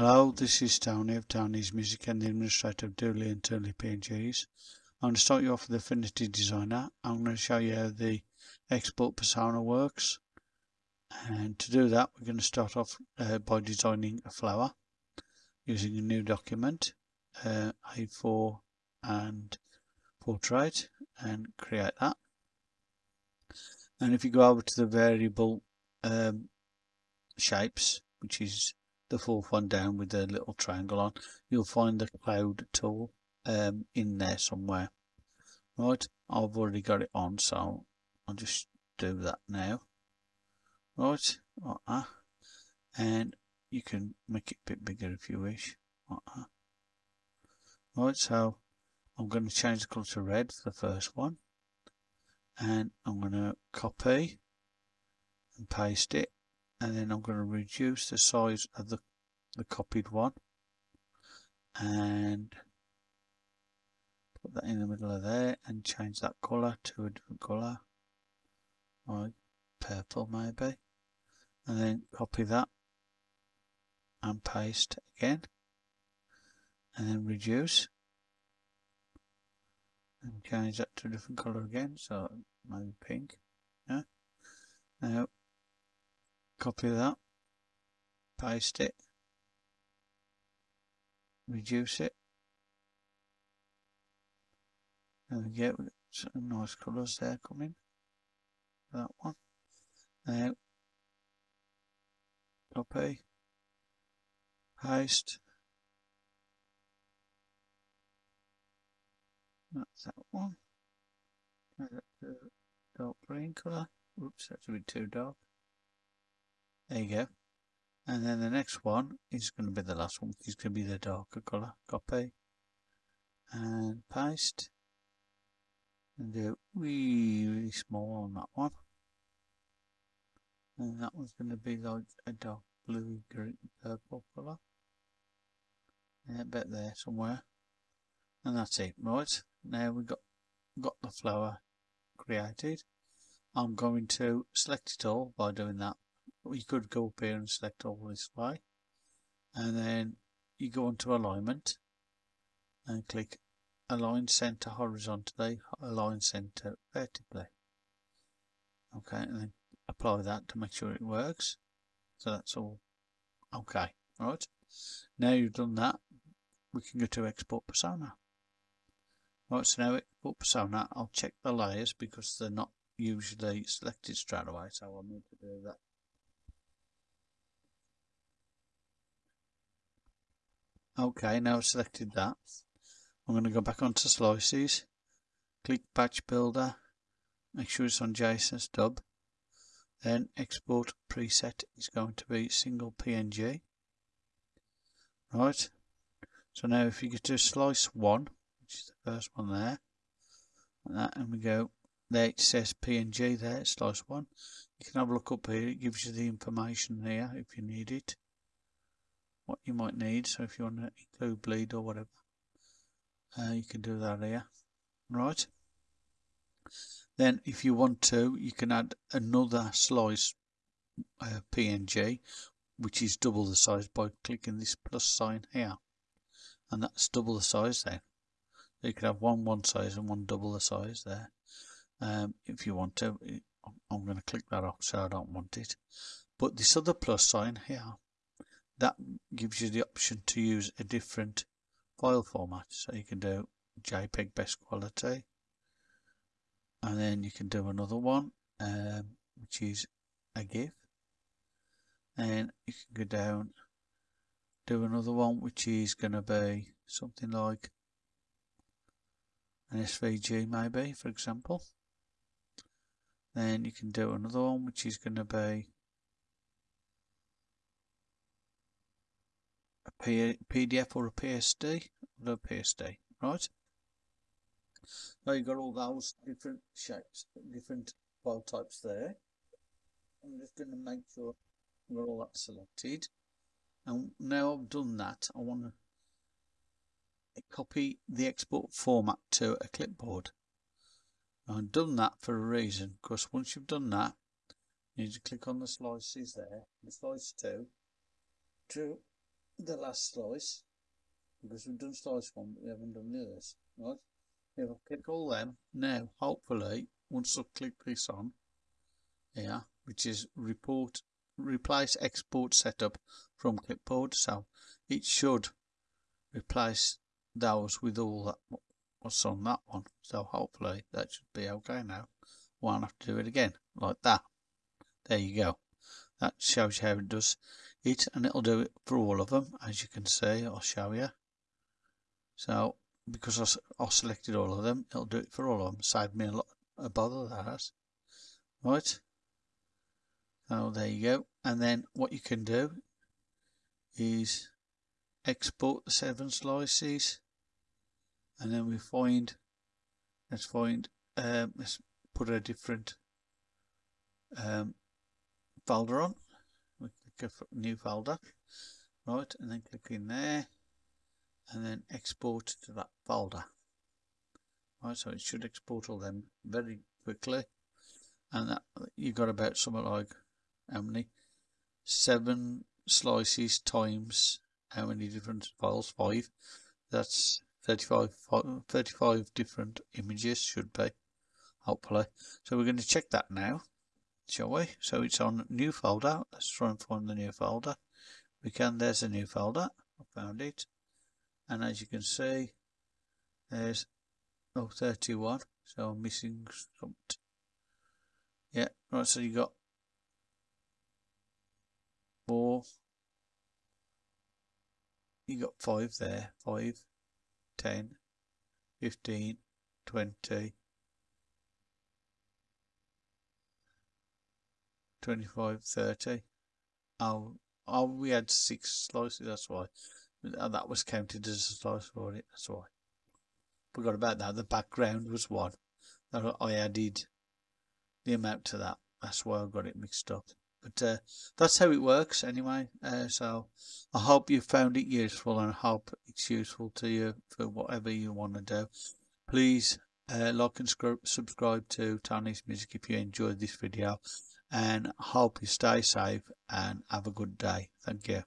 Hello, this is Tony of Tony's Music and the administrator of Dooley and Turley PNGs. I'm going to start you off with Affinity Designer. I'm going to show you how the export persona works. And to do that, we're going to start off uh, by designing a flower using a new document, uh, A4 and portrait, and create that. And if you go over to the variable um, shapes, which is the fourth one down with the little triangle on, you'll find the cloud tool um, in there somewhere. Right, I've already got it on, so I'll just do that now. Right, like that. And you can make it a bit bigger if you wish. Like that. Right, so I'm going to change the colour to red for the first one. And I'm going to copy and paste it and then I'm going to reduce the size of the, the copied one and put that in the middle of there and change that colour to a different colour like purple maybe and then copy that and paste again and then reduce and change that to a different colour again so maybe pink yeah. Now copy that, paste it, reduce it, we get some nice colours there coming, that one, now copy, paste, that's that one, dark green colour, oops that's a bit too dark, there you go. And then the next one is going to be the last one, is going to be the darker colour. Copy and paste. And do really, really small on that one. And that one's going to be like a dark blue, green, purple colour. Yeah, bet there somewhere. And that's it. Right, now we've got, got the flower created. I'm going to select it all by doing that you could go up here and select all this way and then you go into alignment and click align center horizontally align center vertically. Okay and then apply that to make sure it works. So that's all okay. Right. Now you've done that we can go to export persona. Right so now export persona I'll check the layers because they're not usually selected straight away so I'll need to do that Okay, now I've selected that. I'm going to go back onto slices, click batch builder, make sure it's on JSON stub. Then export preset is going to be single PNG. Right, so now if you get to slice 1, which is the first one there, and, that, and we go, there it says PNG there, slice 1. You can have a look up here, it gives you the information here if you need it what you might need. So if you want to include bleed or whatever, uh, you can do that here. Right. Then if you want to, you can add another slice uh, PNG, which is double the size by clicking this plus sign here. And that's double the size then. So you can have one one size and one double the size there. Um, if you want to, I'm going to click that off so I don't want it. But this other plus sign here that gives you the option to use a different file format. So you can do JPEG best quality and then you can do another one um, which is a GIF. And you can go down do another one which is going to be something like an SVG maybe for example. Then you can do another one which is going to be a PDF or a PSD, a PSD, right? Now you've got all those different shapes, different file types there. I'm just going to make sure we're all that selected. And now I've done that, I want to copy the export format to a clipboard. I've done that for a reason, because once you've done that, you need to click on the slices there, the slice 2, to the last slice because we've done slice one but we haven't done the others. Right? If I click all them. Now hopefully once I click this on here which is report replace export setup from clipboard so it should replace those with all that what's on that one. So hopefully that should be okay now. Won't have to do it again like that. There you go that shows you how it does it and it'll do it for all of them as you can see I'll show you. So because I, I selected all of them it'll do it for all of them save me a lot of bother that right. So there you go. And then what you can do is export the seven slices and then we find let's find um, let's put a different um, folder on. We click a new folder. Right and then click in there and then export to that folder. Right so it should export all them very quickly. And that you got about something like how many? Seven slices times how many different files? Five. That's 35 35 different images should be hopefully. So we're going to check that now shall we? So it's on new folder. Let's try and find the new folder. We can there's a new folder. I found it. And as you can see there's oh 31 so I'm missing something. Yeah right so you got four. You got five there. Five ten fifteen twenty 25 30 oh oh we had six slices that's why. That was counted as a slice for it? That's why. Forgot about that the background was one that I added the amount to that. That's why I got it mixed up. But uh, that's how it works anyway uh, so I hope you found it useful and I hope it's useful to you for whatever you want to do. Please uh, like and subscribe to Tony's Music if you enjoyed this video and hope you stay safe and have a good day. Thank you